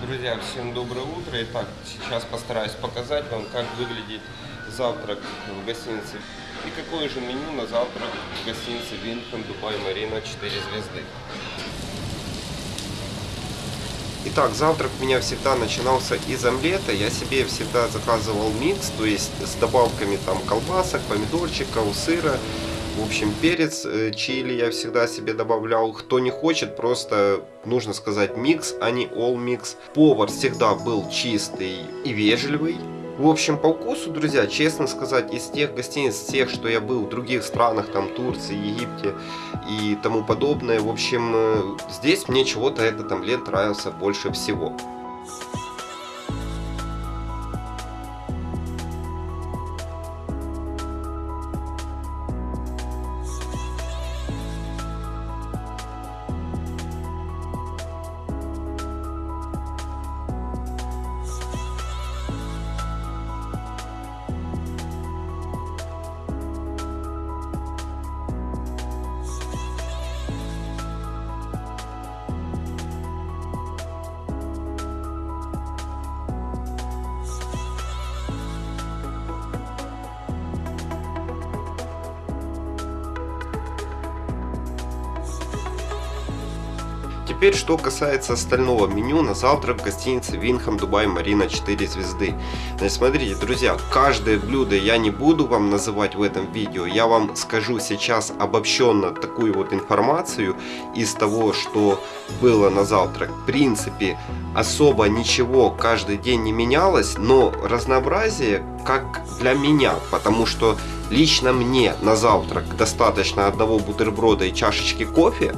Друзья, всем доброе утро. Итак, сейчас постараюсь показать вам, как выглядит завтрак в гостинице и какое же меню на завтрак в гостинице Винхэм Дубай Марина 4 звезды. Итак, завтрак у меня всегда начинался из омлета. Я себе всегда заказывал микс, то есть с добавками там колбасок, помидорчиков, сыра. В общем, перец, э, чили я всегда себе добавлял. Кто не хочет, просто нужно сказать микс, а не all mix. Повар всегда был чистый и вежливый. В общем, по вкусу, друзья, честно сказать, из тех гостиниц, тех, что я был в других странах, там Турции, Египте и тому подобное, в общем, э, здесь мне чего-то этот омлет нравился больше всего. Теперь, что касается остального меню на завтрак в гостинице Винхам Дубай Марина 4 звезды. Значит, смотрите, друзья, каждое блюдо я не буду вам называть в этом видео. Я вам скажу сейчас обобщенно такую вот информацию из того, что было на завтрак. В принципе, особо ничего каждый день не менялось, но разнообразие как для меня, потому что лично мне на завтрак достаточно одного бутерброда и чашечки кофе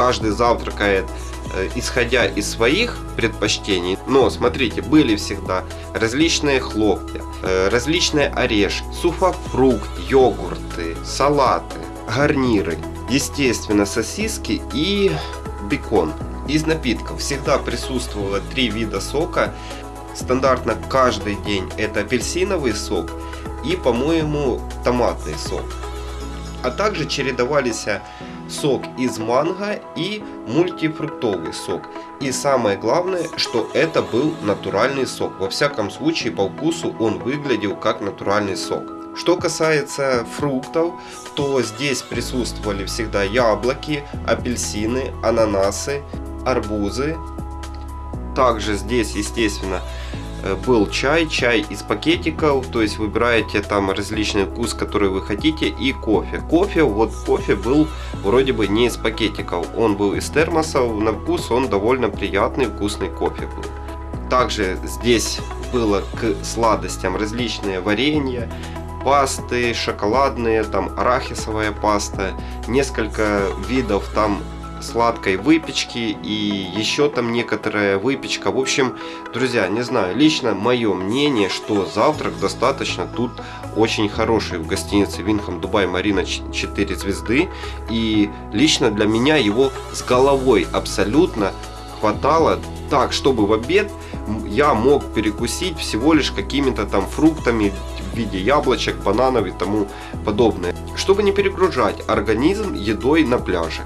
каждый завтракает э, исходя из своих предпочтений. Но смотрите, были всегда различные хлопья, э, различные орешки, сухофрукт, йогурты, салаты, гарниры, естественно сосиски и бекон. Из напитков всегда присутствовало три вида сока. Стандартно каждый день это апельсиновый сок и, по-моему, томатный сок. А также чередовались сок из манго и мультифруктовый сок. И самое главное, что это был натуральный сок. Во всяком случае, по вкусу он выглядел как натуральный сок. Что касается фруктов, то здесь присутствовали всегда яблоки, апельсины, ананасы, арбузы. Также здесь, естественно, Э, был чай, чай из пакетиков, то есть выбираете там различный вкус, который вы хотите, и кофе. Кофе, вот кофе был вроде бы не из пакетиков, он был из термосов, на вкус он довольно приятный, вкусный кофе был. Также здесь было к сладостям различные варенья, пасты, шоколадные, там арахисовая паста, несколько видов там сладкой выпечки и еще там некоторая выпечка. В общем, друзья, не знаю, лично мое мнение, что завтрак достаточно тут очень хороший в гостинице Винхам Дубай Марина 4 звезды. И лично для меня его с головой абсолютно хватало так, чтобы в обед я мог перекусить всего лишь какими-то там фруктами в виде яблочек, бананов и тому подобное. Чтобы не перегружать организм едой на пляже.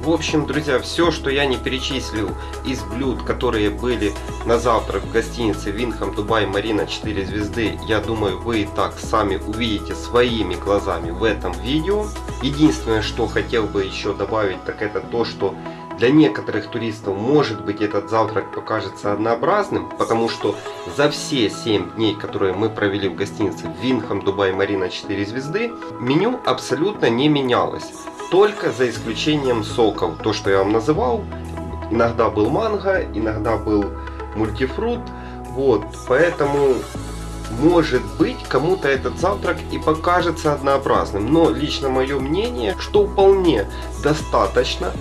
В общем, друзья, все, что я не перечислил из блюд, которые были на завтрак в гостинице Винхам Дубай Марина 4 звезды, я думаю, вы и так сами увидите своими глазами в этом видео. Единственное, что хотел бы еще добавить, так это то, что для некоторых туристов, может быть, этот завтрак покажется однообразным, потому что за все 7 дней, которые мы провели в гостинице Винхам Дубай Марина 4 звезды, меню абсолютно не менялось только за исключением соков. То, что я вам называл, иногда был манго, иногда был мультифрут. Вот, поэтому может быть кому-то этот завтрак и покажется однообразным. Но лично мое мнение, что вполне достаточно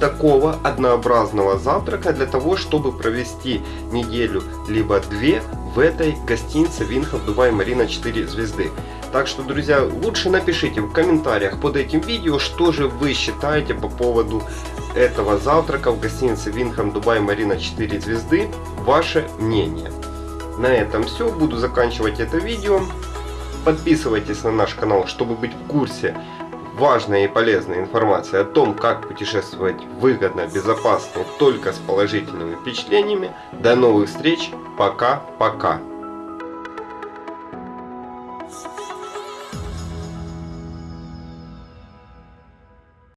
такого однообразного завтрака для того, чтобы провести неделю либо две в этой гостинице Винхов Дубай Марина 4 звезды. Так что, друзья, лучше напишите в комментариях под этим видео, что же вы считаете по поводу этого завтрака в гостинице Винхам Дубай Марина 4 звезды. Ваше мнение. На этом все. Буду заканчивать это видео. Подписывайтесь на наш канал, чтобы быть в курсе важная и полезная информация о том, как путешествовать выгодно, безопасно, только с положительными впечатлениями. До новых встреч. Пока-пока.